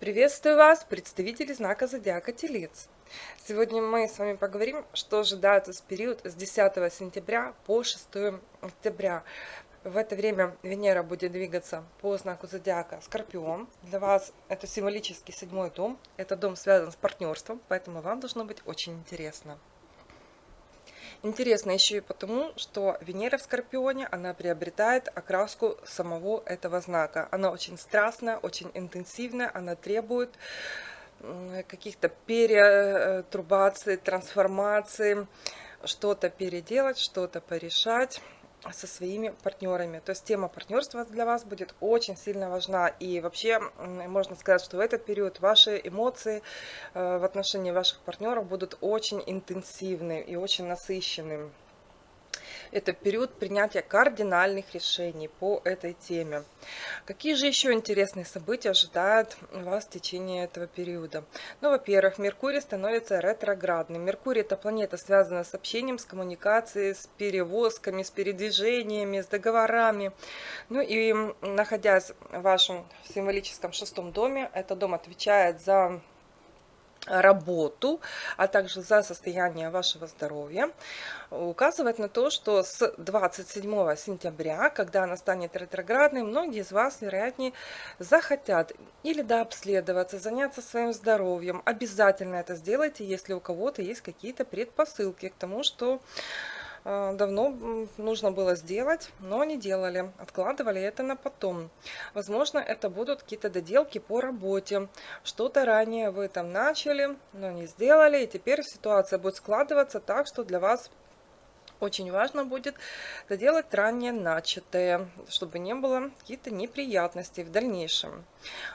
Приветствую вас, представители знака Зодиака Телец. Сегодня мы с вами поговорим, что ожидает вас период с 10 сентября по 6 октября. В это время Венера будет двигаться по знаку Зодиака Скорпион. Для вас это символический седьмой дом. Этот дом связан с партнерством, поэтому вам должно быть очень интересно. Интересно еще и потому, что Венера в Скорпионе, она приобретает окраску самого этого знака. Она очень страстная, очень интенсивная, она требует каких-то перетрубаций, трансформаций, что-то переделать, что-то порешать со своими партнерами. То есть тема партнерства для вас будет очень сильно важна. И вообще можно сказать, что в этот период ваши эмоции э, в отношении ваших партнеров будут очень интенсивны и очень насыщенными это период принятия кардинальных решений по этой теме. Какие же еще интересные события ожидают вас в течение этого периода? Ну, во-первых, Меркурий становится ретроградным. Меркурий – это планета, связанная с общением, с коммуникацией, с перевозками, с передвижениями, с договорами. Ну и находясь в вашем символическом шестом доме, этот дом отвечает за работу, а также за состояние вашего здоровья, указывает на то, что с 27 сентября, когда она станет ретроградной, многие из вас, вероятнее, захотят или дообследоваться, заняться своим здоровьем. Обязательно это сделайте, если у кого-то есть какие-то предпосылки к тому, что давно нужно было сделать, но не делали, откладывали это на потом. Возможно, это будут какие-то доделки по работе. Что-то ранее вы там начали, но не сделали, и теперь ситуация будет складываться так, что для вас очень важно будет доделать ранее начатое, чтобы не было каких-то неприятностей в дальнейшем.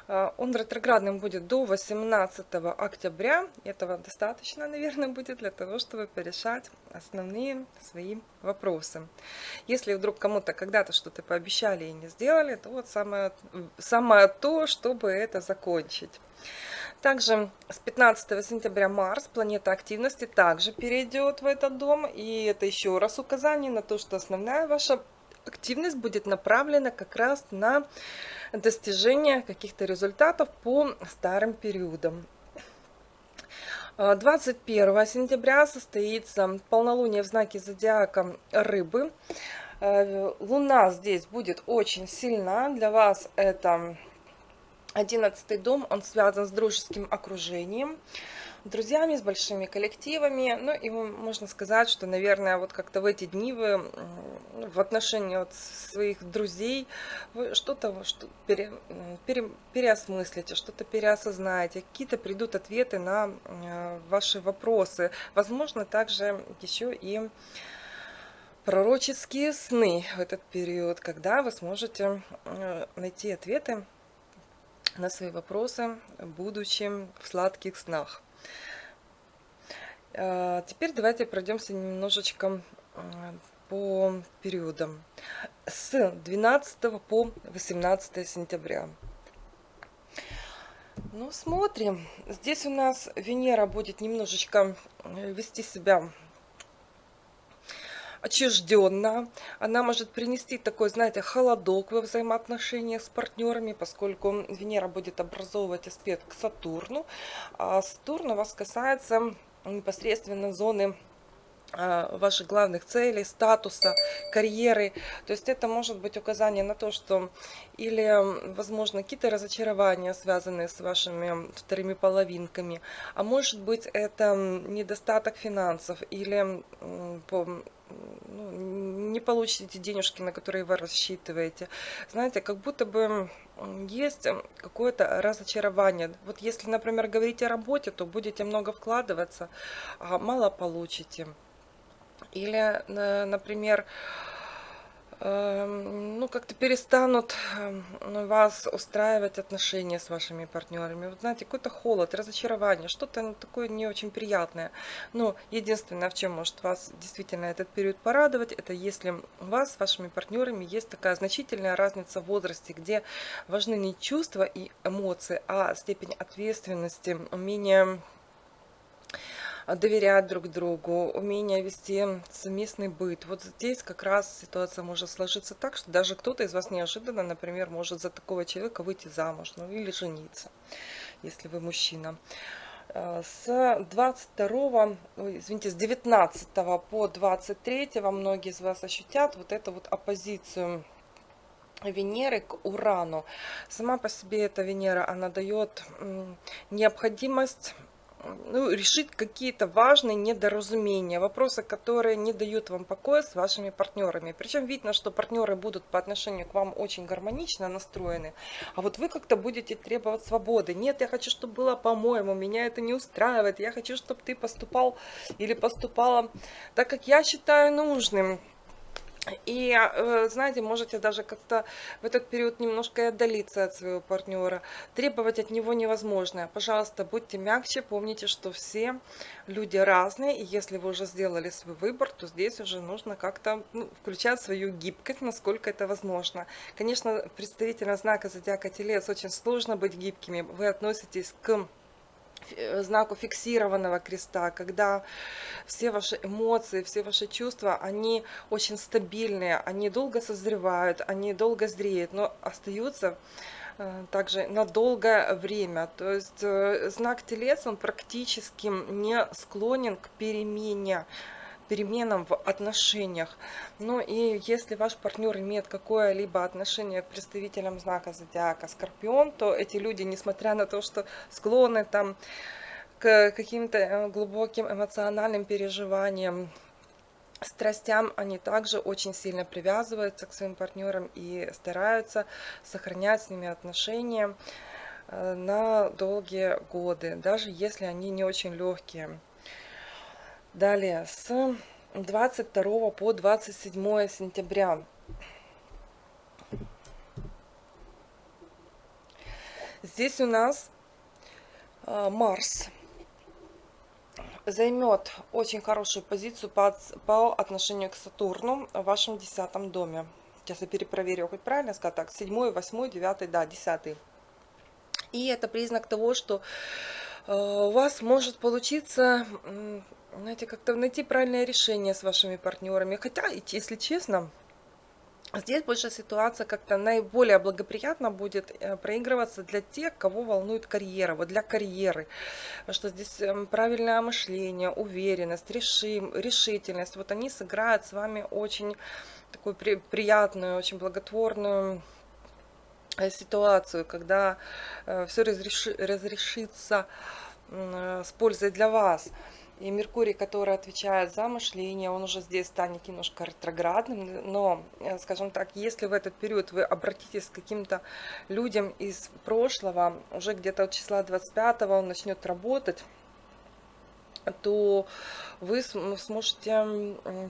А, он ретроградным будет до 18 октября. Этого достаточно, наверное, будет для того, чтобы порешать основные свои вопросы. Если вдруг кому-то когда-то что-то пообещали и не сделали, то вот самое, самое то, чтобы это закончить. Также с 15 сентября Марс, планета активности, также перейдет в этот дом. И это еще раз указание на то, что основная ваша активность будет направлена как раз на достижение каких-то результатов по старым периодам. 21 сентября состоится полнолуние в знаке зодиака Рыбы. Э, Луна здесь будет очень сильна. Для вас это Одиннадцатый дом, он связан с дружеским окружением, друзьями, с большими коллективами. Ну и можно сказать, что, наверное, вот как-то в эти дни вы в отношении вот своих друзей что-то что пере, пере, переосмыслите, что-то переосознаете, какие-то придут ответы на э, ваши вопросы. Возможно, также еще и пророческие сны в этот период, когда вы сможете э, найти ответы на свои вопросы, будучи в сладких снах. А, теперь давайте пройдемся немножечко по периодам. С 12 по 18 сентября. Ну, смотрим. Здесь у нас Венера будет немножечко э, вести себя отчужденно. Она может принести такой, знаете, холодок во взаимоотношениях с партнерами, поскольку Венера будет образовывать аспект к Сатурну. А Сатурн у вас касается непосредственно зоны а, ваших главных целей, статуса, карьеры. То есть это может быть указание на то, что или, возможно, какие-то разочарования, связанные с вашими вторыми половинками, а может быть это недостаток финансов или ну, не получите денежки, на которые вы рассчитываете. Знаете, как будто бы есть какое-то разочарование. Вот если, например, говорить о работе, то будете много вкладываться, а мало получите. Или, например, Эм, ну, как-то перестанут эм, вас устраивать отношения с вашими партнерами. Вот знаете, какой-то холод, разочарование, что-то такое не очень приятное. Но единственное, в чем может вас действительно этот период порадовать, это если у вас с вашими партнерами есть такая значительная разница в возрасте, где важны не чувства и эмоции, а степень ответственности, умение доверять друг другу, умение вести совместный быт. Вот здесь как раз ситуация может сложиться так, что даже кто-то из вас неожиданно, например, может за такого человека выйти замуж, ну или жениться, если вы мужчина. Э, с 22, извините, с 19 по 23 многие из вас ощутят вот эту вот оппозицию Венеры к Урану. Сама по себе эта Венера, она дает необходимость ну, решить какие-то важные недоразумения, вопросы, которые не дают вам покоя с вашими партнерами. Причем видно, что партнеры будут по отношению к вам очень гармонично настроены, а вот вы как-то будете требовать свободы. Нет, я хочу, чтобы было по-моему, меня это не устраивает, я хочу, чтобы ты поступал или поступала так, как я считаю нужным. И, э, знаете, можете даже как-то в этот период немножко отдалиться от своего партнера. Требовать от него невозможно. Пожалуйста, будьте мягче, помните, что все люди разные. И если вы уже сделали свой выбор, то здесь уже нужно как-то ну, включать свою гибкость, насколько это возможно. Конечно, представителям знака Зодиака Телец очень сложно быть гибкими. Вы относитесь к знаку фиксированного креста, когда все ваши эмоции, все ваши чувства, они очень стабильные, они долго созревают, они долго зреют, но остаются э, также на долгое время. То есть э, знак Телец, он практически не склонен к перемене переменам в отношениях. Ну и если ваш партнер имеет какое-либо отношение к представителям знака зодиака Скорпион, то эти люди, несмотря на то, что склонны там к каким-то э, глубоким эмоциональным переживаниям, страстям, они также очень сильно привязываются к своим партнерам и стараются сохранять с ними отношения э, на долгие годы, даже если они не очень легкие. Далее, с 22 по 27 сентября. Здесь у нас а, Марс займет очень хорошую позицию по, отношению к Сатурну в вашем десятом доме. Сейчас я перепроверю, хоть правильно сказать так, 7, 8, 9, да, 10. И это признак того, что э, у вас может получиться знаете, как-то найти правильное решение с вашими партнерами. Хотя, если честно, Здесь больше ситуация как-то наиболее благоприятно будет э, проигрываться для тех, кого волнует карьера, вот для карьеры. Что здесь эм, правильное мышление, уверенность, решим, решительность. Вот они сыграют с вами очень такую при, приятную, очень благотворную э, ситуацию, когда э, все разреши, разрешится с пользой для вас. И Меркурий, который отвечает за мышление, он уже здесь станет немножко ретроградным. Но, э, скажем так, если в этот период вы обратитесь к каким-то людям из прошлого, уже где-то от числа 25 он начнет работать, то вы сможете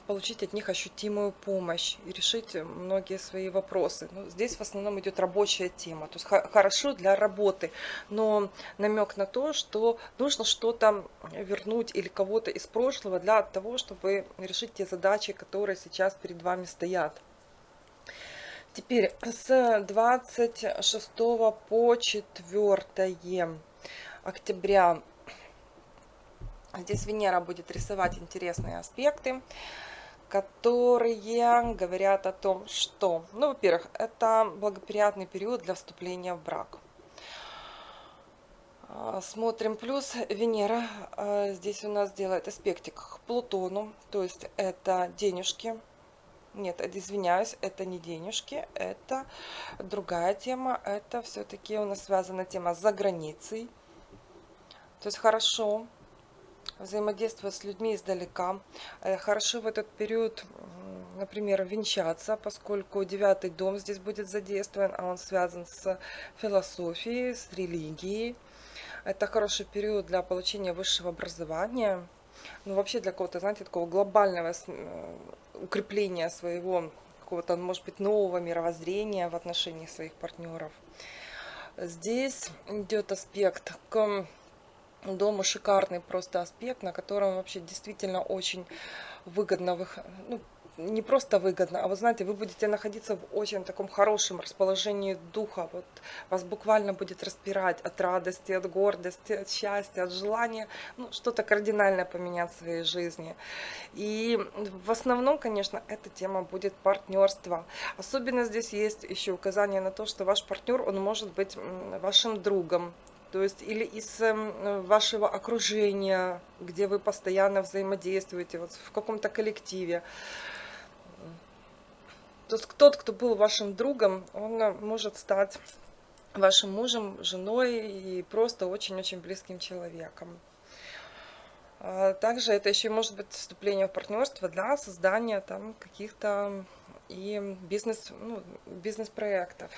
получить от них ощутимую помощь и решить многие свои вопросы. Ну, здесь в основном идет рабочая тема, то есть хорошо для работы, но намек на то, что нужно что-то вернуть или кого-то из прошлого для того, чтобы решить те задачи, которые сейчас перед вами стоят. Теперь с 26 по 4 октября Здесь Венера будет рисовать интересные аспекты, которые говорят о том, что, ну, во-первых, это благоприятный период для вступления в брак. А, смотрим плюс. Венера а, здесь у нас делает аспектик к Плутону, то есть это денежки. Нет, извиняюсь, это не денежки, это другая тема. Это все-таки у нас связана тема за границей. То есть хорошо взаимодействовать с людьми издалека. Э, хорошо в этот период, например, венчаться, поскольку девятый дом здесь будет задействован, а он связан с философией, с религией. Это хороший период для получения высшего образования. Ну, вообще для какого-то, знаете, такого глобального укрепления своего какого-то, может быть, нового мировоззрения в отношении своих партнеров. Здесь идет аспект к дома шикарный просто аспект, на котором вообще действительно очень выгодно, ну, не просто выгодно, а вы знаете, вы будете находиться в очень таком хорошем расположении духа. Вот вас буквально будет распирать от радости, от гордости, от счастья, от желания ну, что-то кардинально поменять в своей жизни. И в основном, конечно, эта тема будет партнерство. Особенно здесь есть еще указание на то, что ваш партнер, он может быть вашим другом, то есть или из эм, вашего окружения, где вы постоянно взаимодействуете, вот в каком-то коллективе. То есть тот, кто был вашим другом, он э, может стать вашим мужем, женой и просто очень-очень близким человеком. А также это еще может быть вступление в партнерство для создания там каких-то и бизнес, ну, бизнес-проектов.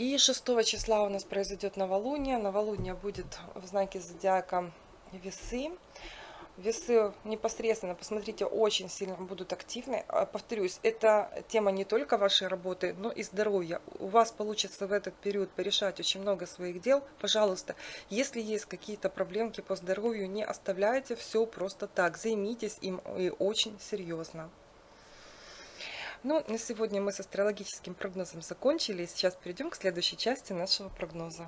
И 6 числа у нас произойдет новолуние. Новолуние будет в знаке зодиака весы. Весы непосредственно, посмотрите, очень сильно будут активны. А, повторюсь, это тема не только вашей работы, но и здоровья. У вас получится в этот период порешать очень много своих дел. Пожалуйста, если есть какие-то проблемки по здоровью, не оставляйте все просто так. Займитесь им и очень серьезно. Ну, на сегодня мы с астрологическим прогнозом закончили. Сейчас перейдем к следующей части нашего прогноза.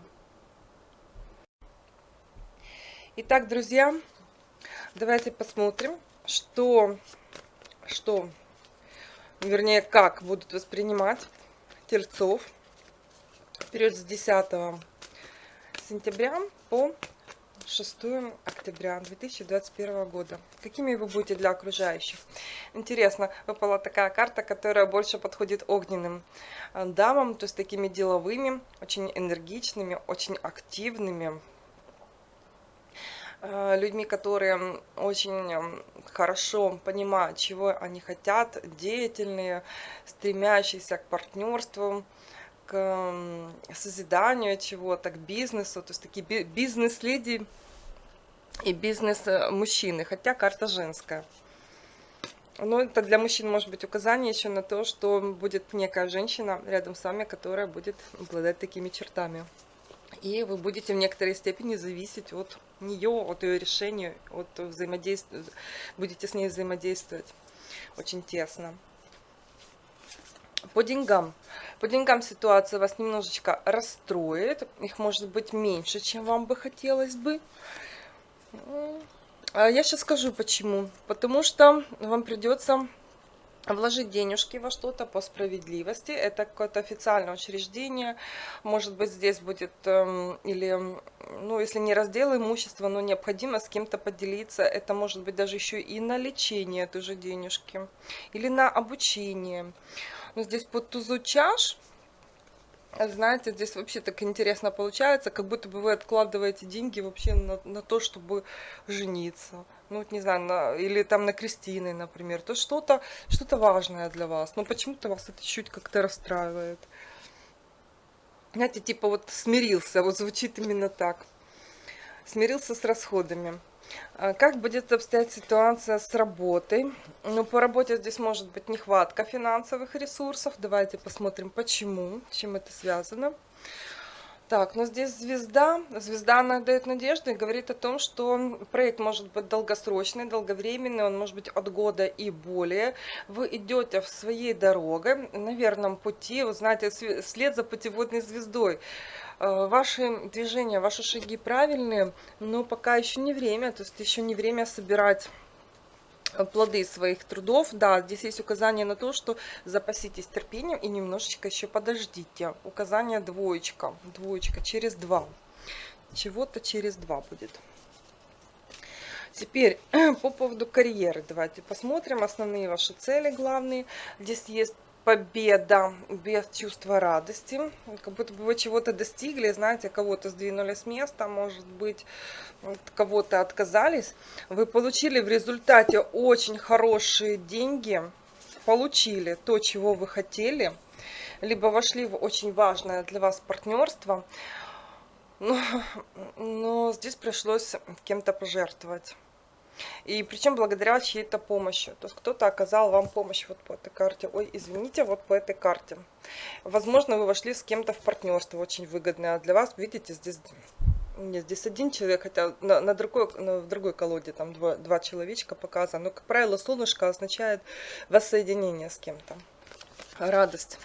Итак, друзья, давайте посмотрим, что, что, вернее, как будут воспринимать тельцов период с 10 сентября по 6 октября 2021 года. Какими вы будете для окружающих? Интересно, выпала такая карта, которая больше подходит огненным э, дамам, то есть такими деловыми, очень энергичными, очень активными, э, людьми, которые очень хорошо понимают, чего они хотят, деятельные, стремящиеся к партнерству, к созиданию чего-то, к бизнесу, то есть такие бизнес-леди и бизнес-мужчины, хотя карта женская. Но это для мужчин может быть указание еще на то, что будет некая женщина рядом с вами, которая будет обладать такими чертами. И вы будете в некоторой степени зависеть от нее, от ее решения, от взаимодействия, будете с ней взаимодействовать очень тесно. По деньгам. По деньгам ситуация вас немножечко расстроит. Их может быть меньше, чем вам бы хотелось бы. А я сейчас скажу почему. Потому что вам придется вложить денежки во что-то по справедливости. Это какое-то официальное учреждение. Может быть, здесь будет, эм, или, ну, если не раздел имущества, но необходимо с кем-то поделиться. Это может быть даже еще и на лечение тоже денежки. Или на обучение. Но здесь под тузу чаш, знаете, здесь вообще так интересно получается, как будто бы вы откладываете деньги вообще на, на то, чтобы жениться. Ну, вот не знаю, на, или там на крестины, например. То что-то что, -то, важное для вас. Но почему-то вас это чуть как-то расстраивает. Знаете, типа вот смирился, вот звучит именно так. Смирился с расходами. А как будет обстоять ситуация с работой? Ну, по работе здесь может быть нехватка финансовых ресурсов. Давайте посмотрим, почему, чем это связано. Так, но здесь звезда. Звезда, она дает надежду и говорит о том, что проект может быть долгосрочный, долговременный, он может быть от года и более. Вы идете в своей дороге, на верном пути, вы знаете, след за путеводной звездой. Э, ваши движения, ваши шаги правильные, но пока еще не время, то есть еще не время собирать э, плоды своих трудов. Да, здесь есть указание на то, что запаситесь терпением и немножечко еще подождите. Указание двоечка, двоечка через два. Чего-то через два будет. Теперь по поводу карьеры давайте посмотрим основные ваши цели главные. Здесь есть победа без чувства радости. Как будто бы вы чего-то достигли, знаете, кого-то сдвинули с места, может быть, кого-то отказались. Вы получили в результате очень хорошие деньги, получили то, чего вы хотели, либо вошли в очень важное для вас партнерство, но, но здесь пришлось кем-то пожертвовать. И причем благодаря чьей-то помощи. То есть кто-то оказал вам помощь вот по этой карте. Ой, извините, вот по этой карте. Возможно, вы вошли с кем-то в партнерство очень выгодное. А для вас, видите, здесь Нет, здесь один человек, хотя на, на другой, на, в другой колоде там два, два человечка показано. Но, как правило, солнышко означает воссоединение с кем-то. Радость.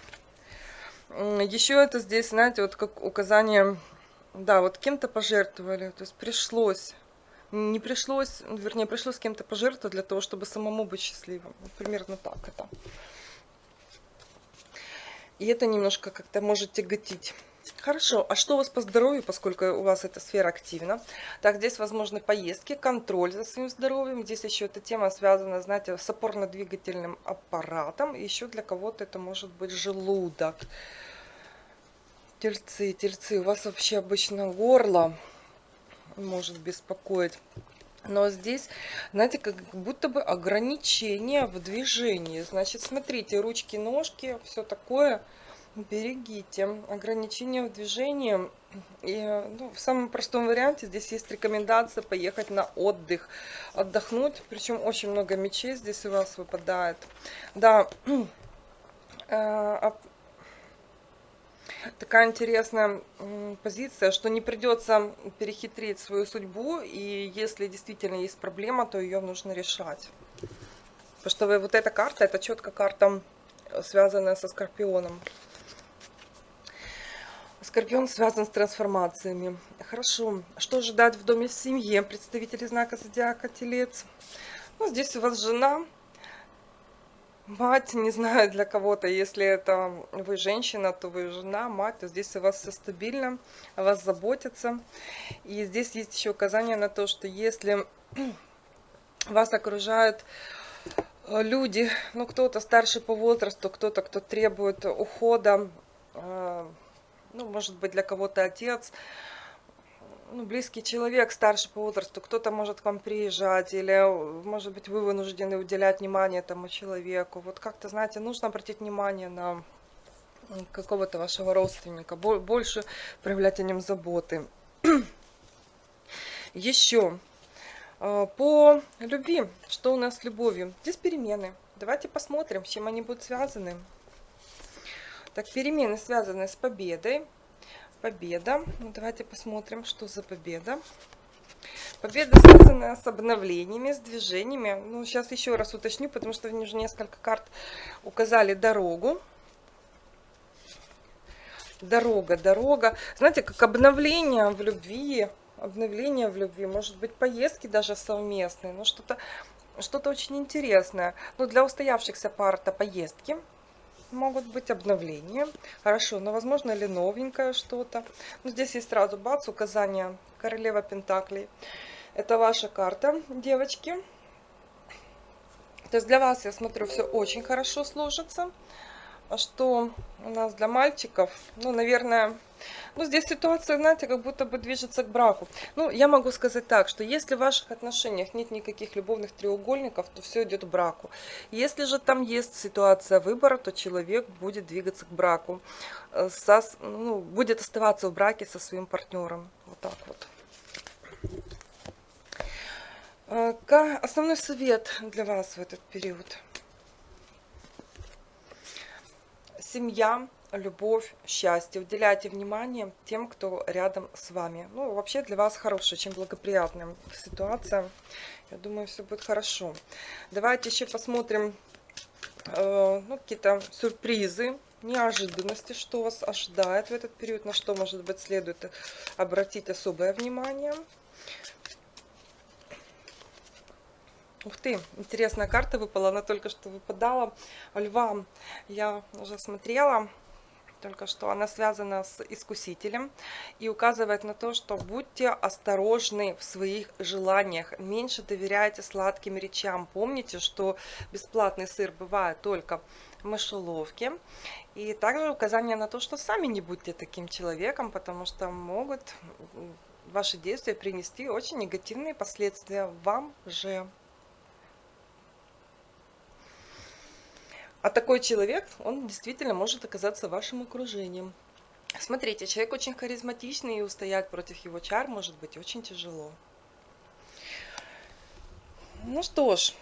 Еще это здесь, знаете, вот как указание, да, вот кем-то пожертвовали, то есть пришлось не пришлось, вернее, пришлось с кем-то пожертвовать для того, чтобы самому быть счастливым. Примерно так это. И это немножко как-то может тяготить. Хорошо, а что у вас по здоровью, поскольку у вас эта сфера активна? Так, здесь возможны поездки, контроль за своим здоровьем. Здесь еще эта тема связана, знаете, с опорно-двигательным аппаратом. Еще для кого-то это может быть желудок. Тельцы, тельцы, у вас вообще обычно горло может беспокоить. Но здесь, знаете, как будто бы ограничение в движении. Значит, смотрите, ручки, ножки, все такое. Берегите. Ограничения в движении. И, ну, в самом простом варианте здесь есть рекомендация поехать на отдых. Отдохнуть. Причем очень много мечей здесь у вас выпадает. Да, э, такая интересная позиция, что не придется перехитрить свою судьбу, и если действительно есть проблема, то ее нужно решать. Потому что вот эта карта, это четко карта, э, связанная со Скорпионом. Скорпион связан с трансформациями. Хорошо. Что ожидать в доме в семье представители знака Зодиака Телец? Ну, здесь у вас жена, Мать, не знаю, для кого-то, если это вы женщина, то вы жена, мать, то здесь у вас все стабильно, о вас заботятся. И здесь есть еще указание на то, что если вас окружают э, люди, ну кто-то старше по возрасту, кто-то, кто требует ухода, э, ну может быть для кого-то отец, ну, близкий человек, старше по возрасту, кто-то может к вам приезжать, или, может быть, вы вынуждены уделять внимание этому человеку. Вот как-то, знаете, нужно обратить внимание на какого-то вашего родственника, больше проявлять о нем заботы. Еще а, по любви, что у нас с любовью? Здесь перемены. Давайте посмотрим, с чем они будут связаны. Так, перемены связаны с победой, победа. Ну, давайте посмотрим, что за победа. Победа связана с обновлениями, с движениями. Ну, сейчас еще раз уточню, потому что мне уже несколько карт указали дорогу. Дорога, дорога. Знаете, как обновление в любви, обновление в любви, может быть, поездки даже совместные, но что-то что-то очень интересное. Но ну, для устоявшихся пар это поездки, могут быть обновления. Хорошо, но возможно ли новенькое что-то. Ну, здесь есть сразу бац, указание королева пентаклей. Это ваша карта, девочки. То есть для вас, я смотрю, все очень хорошо сложится. А что у нас для мальчиков? Ну, наверное, ну, здесь ситуация, знаете, как будто бы движется к браку. Ну, я могу сказать так, что если в ваших отношениях нет никаких любовных треугольников, то все идет к браку. Если же там есть ситуация выбора, то человек будет двигаться к браку. Э, со, ну, будет оставаться в браке со своим партнером. Вот так вот. Э, основной совет для вас в этот период – семья, любовь, счастье. Уделяйте внимание тем, кто рядом с вами. Ну, вообще для вас хорошая, очень благоприятная ситуация. Я думаю, все будет хорошо. Давайте еще посмотрим э, ну, какие-то сюрпризы, неожиданности, что вас ожидает в этот период, на что, может быть, следует обратить особое внимание. Ух ты, интересная карта выпала, она только что выпадала. Льва я уже смотрела, только что она связана с искусителем и указывает на то, что будьте осторожны в своих желаниях, меньше доверяйте сладким речам. Помните, что бесплатный сыр бывает только в мышеловке. И также указание на то, что сами не будьте таким человеком, потому что могут ваши действия принести очень негативные последствия вам же. А такой человек, он действительно может оказаться вашим окружением. Смотрите, человек очень харизматичный, и устоять против его чар может быть очень тяжело. Ну что ж,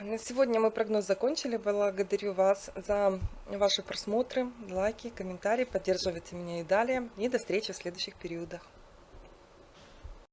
на сегодня мы прогноз закончили. Благодарю вас за ваши просмотры, лайки, комментарии. Поддерживайте меня и далее. И до встречи в следующих периодах.